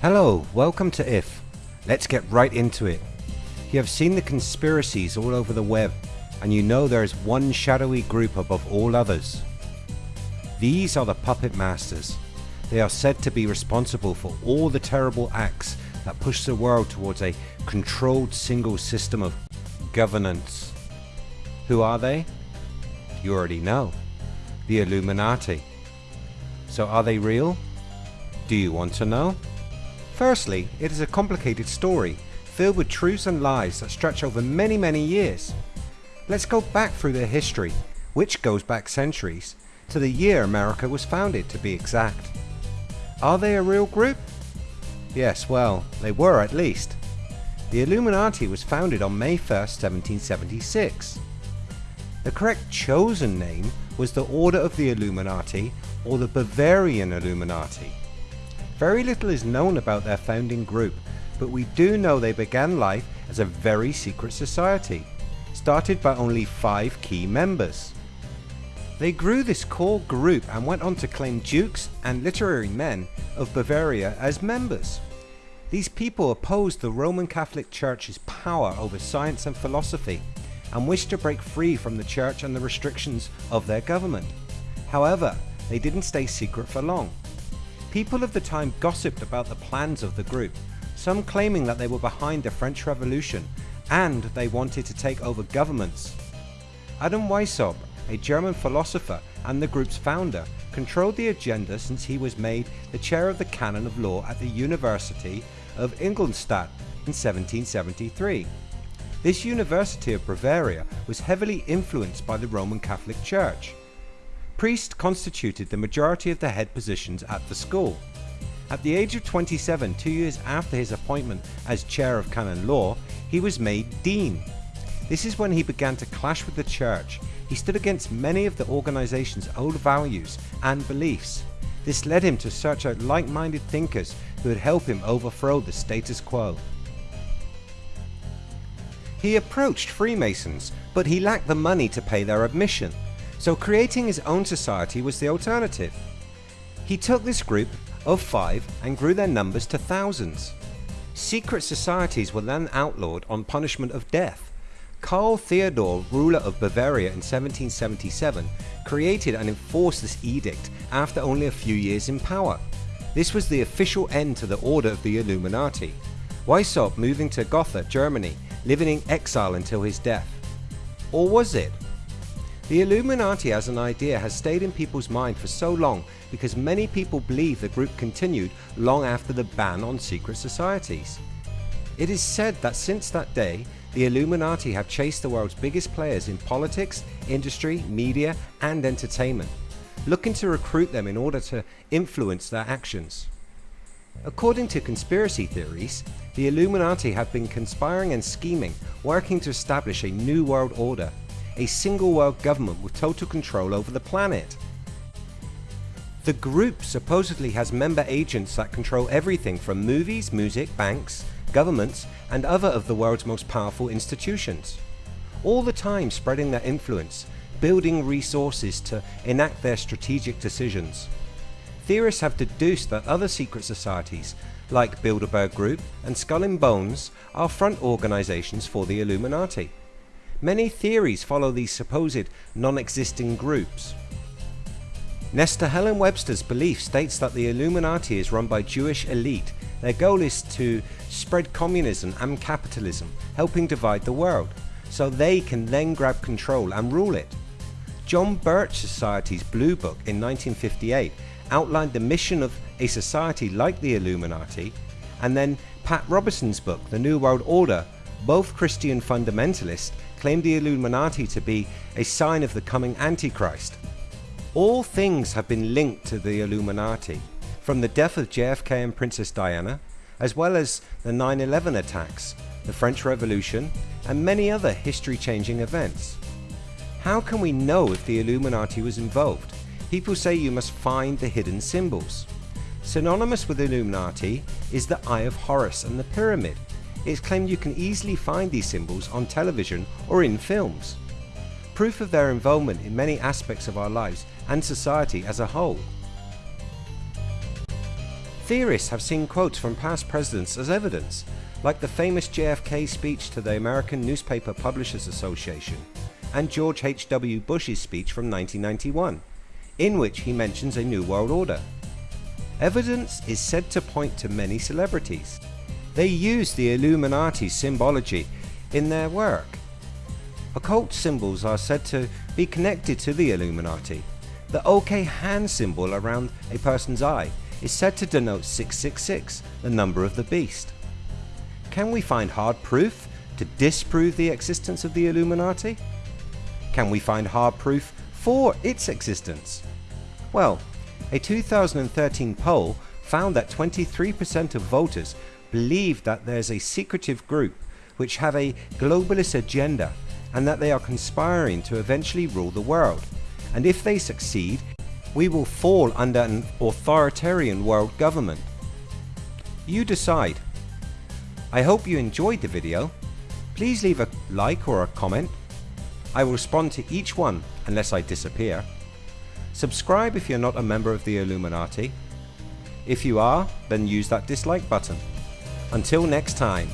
Hello, welcome to IF. Let's get right into it. You have seen the conspiracies all over the web and you know there is one shadowy group above all others. These are the Puppet Masters. They are said to be responsible for all the terrible acts that push the world towards a controlled single system of governance. Who are they? You already know. The Illuminati. So are they real? Do you want to know? Firstly, it is a complicated story, filled with truths and lies that stretch over many many years. Let's go back through their history, which goes back centuries, to the year America was founded to be exact. Are they a real group? Yes, well, they were at least. The Illuminati was founded on May 1st, 1776. The correct chosen name was the Order of the Illuminati or the Bavarian Illuminati. Very little is known about their founding group, but we do know they began life as a very secret society, started by only five key members. They grew this core group and went on to claim dukes and literary men of Bavaria as members. These people opposed the Roman Catholic Church's power over science and philosophy and wished to break free from the church and the restrictions of their government. However, they didn't stay secret for long. People of the time gossiped about the plans of the group, some claiming that they were behind the French Revolution and they wanted to take over governments. Adam Weishaupt, a German philosopher and the group's founder, controlled the agenda since he was made the chair of the canon of law at the University of Ingolstadt in 1773. This University of Bavaria was heavily influenced by the Roman Catholic Church. Priests constituted the majority of the head positions at the school. At the age of 27, two years after his appointment as chair of canon law, he was made dean. This is when he began to clash with the church. He stood against many of the organization's old values and beliefs. This led him to search out like-minded thinkers who would help him overthrow the status quo. He approached Freemasons, but he lacked the money to pay their admission, so creating his own society was the alternative. He took this group of five and grew their numbers to thousands. Secret societies were then outlawed on punishment of death. Karl Theodor, ruler of Bavaria in 1777, created and enforced this edict after only a few years in power. This was the official end to the order of the Illuminati. Weishaupt moving to Gotha, Germany, living in exile until his death. Or was it? The Illuminati as an idea has stayed in people's mind for so long because many people believe the group continued long after the ban on secret societies. It is said that since that day, the Illuminati have chased the world's biggest players in politics, industry, media and entertainment, looking to recruit them in order to influence their actions. According to conspiracy theories, the Illuminati have been conspiring and scheming, working to establish a new world order a single world government with total control over the planet. The group supposedly has member agents that control everything from movies, music, banks, governments and other of the world's most powerful institutions. All the time spreading their influence, building resources to enact their strategic decisions. Theorists have deduced that other secret societies like Bilderberg Group and Skull and Bones are front organizations for the Illuminati. Many theories follow these supposed non-existing groups. Nesta Helen Webster's belief states that the Illuminati is run by Jewish elite. Their goal is to spread communism and capitalism, helping divide the world, so they can then grab control and rule it. John Birch Society's Blue Book in 1958 outlined the mission of a society like the Illuminati, and then Pat Robertson's book, The New World Order, both Christian fundamentalists claim the Illuminati to be a sign of the coming Antichrist. All things have been linked to the Illuminati, from the death of JFK and Princess Diana, as well as the 9-11 attacks, the French Revolution, and many other history-changing events. How can we know if the Illuminati was involved? People say you must find the hidden symbols. Synonymous with Illuminati is the Eye of Horus and the Pyramid, it's claimed you can easily find these symbols on television or in films. Proof of their involvement in many aspects of our lives and society as a whole. Theorists have seen quotes from past presidents as evidence, like the famous JFK speech to the American Newspaper Publishers Association and George H.W. Bush's speech from 1991, in which he mentions a new world order. Evidence is said to point to many celebrities. They use the Illuminati symbology in their work. Occult symbols are said to be connected to the Illuminati. The OK hand symbol around a person's eye is said to denote 666, the number of the beast. Can we find hard proof to disprove the existence of the Illuminati? Can we find hard proof for its existence? Well, a 2013 poll found that 23% of voters believe that there's a secretive group which have a globalist agenda and that they are conspiring to eventually rule the world. And if they succeed, we will fall under an authoritarian world government. You decide. I hope you enjoyed the video. Please leave a like or a comment. I will respond to each one unless I disappear. Subscribe if you're not a member of the Illuminati. If you are, then use that dislike button. Until next time.